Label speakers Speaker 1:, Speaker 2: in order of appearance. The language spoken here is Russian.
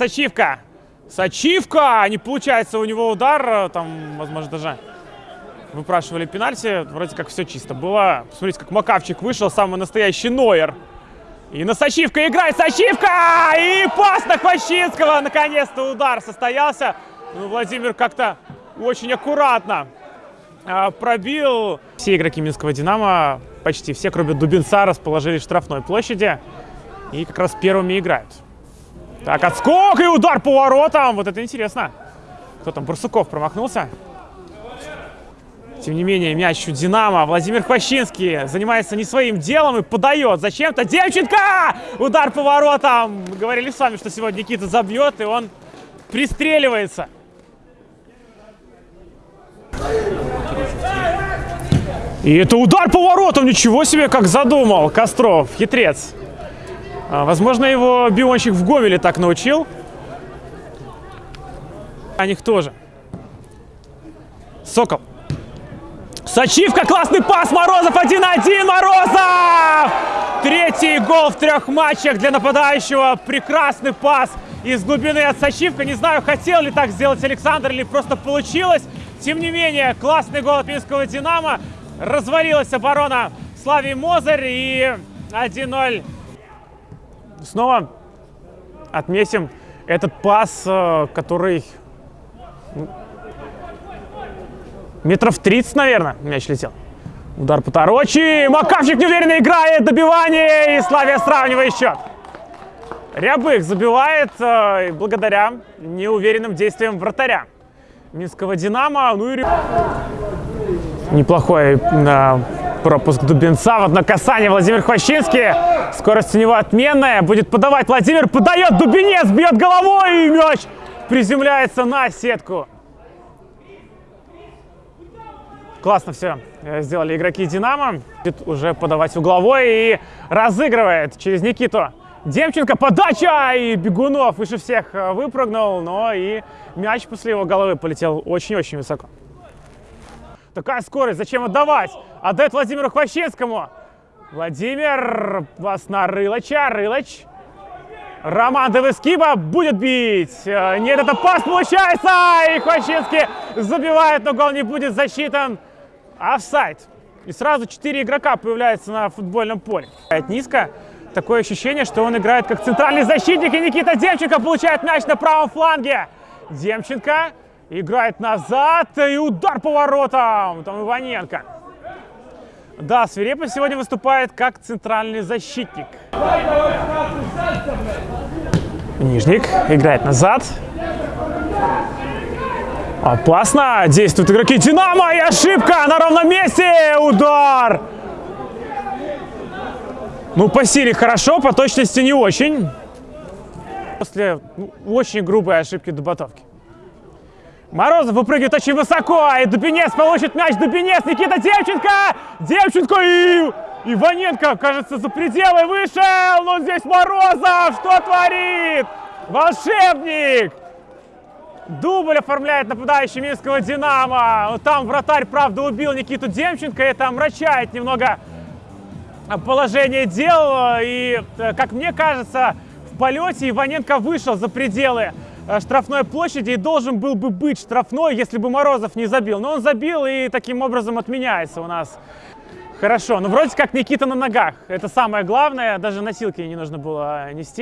Speaker 1: Сачивка. Сачивка! Не получается у него удар. э, Там, возможно, даже выпрашивали пенальти. Вроде как все чисто было. Посмотрите, как Макавчик вышел. Самый настоящий Нойер. И на Сачивка играет Сачивка! И пас на Хвощинского. Наконец-то удар состоялся. Ну, Владимир как-то очень аккуратно а, пробил. Все игроки Минского «Динамо», почти все, кроме Дубинца, расположились в штрафной площади. И как раз первыми играют. Так, отскок и удар по воротам. Вот это интересно. Кто там? Барсуков промахнулся. Тем не менее, мяч у «Динамо». Владимир Хвощинский занимается не своим делом и подает. Зачем-то Демченко! Удар по воротам. Мы говорили с вами, что сегодня Никита забьет, и он пристреливается. И это удар по воротам. Ничего себе, как задумал Костров, хитрец. А, Возможно, его бионщик в Гомеле так научил. О них тоже. Сокол. Сачивка, классный пас, Морозов 1-1, Морозов! Третий гол в трех матчах для нападающего. Прекрасный пас из глубины от Сачивка. Не знаю, хотел ли так сделать Александр или просто получилось. Тем не менее, классный гол от Минского «Динамо». Развалилась оборона Славии Мозырь и 1-0 снова отметим этот пас, э, который ну, метров 30, наверное, мяч летел. Удар по Тарочи. Макавчик неуверенно играет. Добивание. И Славия сравнивает счет. Рябых забивает э, благодаря неуверенным действиям вратаря Минского «Динамо». Ну и неплохой э, пропуск Дубенца. Вот на касание Владимир Хвощинский. Скорость у него отменная. Будет подавать Владимир. Подает Дубинец. Бьет головой. И мяч приземляется на сетку. Классно все сделали игроки «Динамо». Будет уже подавать угловой и разыгрывает через Никиту. Демченко, подача! И Бегунов выше всех э, выпрыгнул, но и мяч после его головы полетел очень-очень высоко. Такая скорость, зачем отдавать? Отдает Владимиру Хвощинскому. Владимир, вас на Рылыча, Рылыч. Роман Девескиба будет бить. Э, Нет, это пас получается. И Хвощинский забивает, но гол не будет засчитан. Офсайд. И сразу четыре игрока появляются на футбольном поле. Низко. Такое ощущение, что он играет как центральный защитник. И Никита Демченко получает мяч на правом фланге. Демченко играет назад. И удар по воротам. Там Иваненко. Да, Свирепов сегодня выступает как центральный защитник. Нижник играет назад. Опасно. Действуют игроки Динамо. И ошибка на ровном месте. Удар. Ну, по силе хорошо, по точности не очень. После ну, очень грубой ошибки Дубатовки. Морозов выпрыгивает очень высоко, и Дубинец получит мяч. Дубинец, Никита Демченко! Демченко и Иваненко, кажется, за пределы вышел. Но здесь Морозов, что творит? Волшебник! Дубль оформляет нападающий Минского «Динамо». Там вратарь, правда, убил Никиту Демченко. Это омрачает немного положение дел. И, э, как мне кажется, в полете Иваненко вышел за пределы штрафной площади и должен был бы быть штрафной, если бы Морозов не забил. Но он забил и таким образом отменяется у нас. Хорошо, ну вроде как Никита на ногах. Это самое главное, даже носилки не нужно было нести.